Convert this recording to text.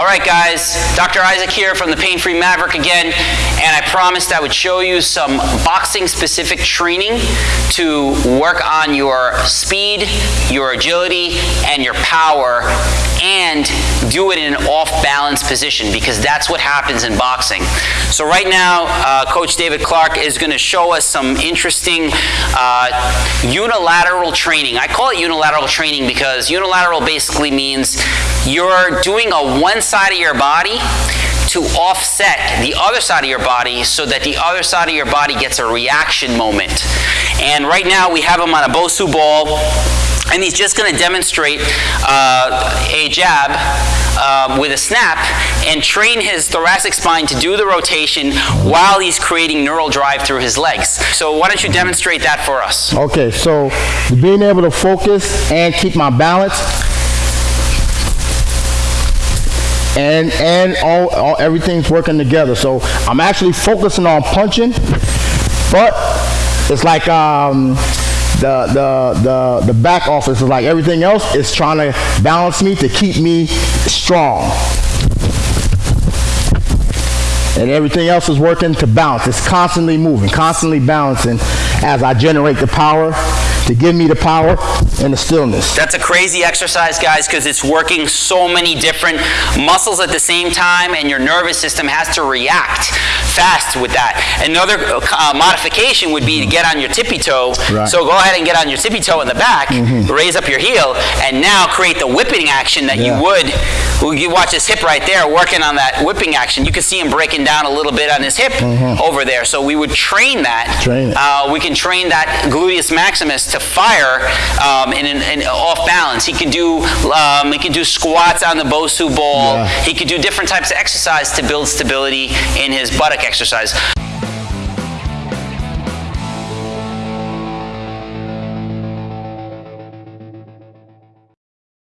All right, guys, Dr. Isaac here from the Pain Free Maverick again, and I promised I would show you some boxing specific training to work on your speed, your agility, and your power, and do it in an off balance position because that's what happens in boxing. So, right now, uh, Coach David Clark is going to show us some interesting uh, unilateral training. I call it unilateral training because unilateral basically means you're doing a one side of your body to offset the other side of your body so that the other side of your body gets a reaction moment. And right now we have him on a Bosu ball and he's just going to demonstrate uh, a jab uh, with a snap and train his thoracic spine to do the rotation while he's creating neural drive through his legs. So why don't you demonstrate that for us? Okay, so being able to focus and keep my balance and and all, all everything's working together. So I'm actually focusing on punching, but it's like um, the the the the back office is like everything else is trying to balance me to keep me strong. And everything else is working to balance. It's constantly moving, constantly balancing as I generate the power to give me the power and the stillness. That's a crazy exercise, guys, because it's working so many different muscles at the same time, and your nervous system has to react fast with that. Another uh, modification would be to get on your tippy toe. Right. So go ahead and get on your tippy toe in the back, raise up your heel, and now create the whipping action that Yeah. you would. You watch his hip right there, working on that whipping action. You can see him breaking down a little bit on his hip over there. So we would train that. Train it. Uh, we can train that gluteus maximus to fire um, in, an in off balance. He can do um, he can do squats on the Bosu ball. Yeah. He could do different types of exercise to build stability in his buttock exercise.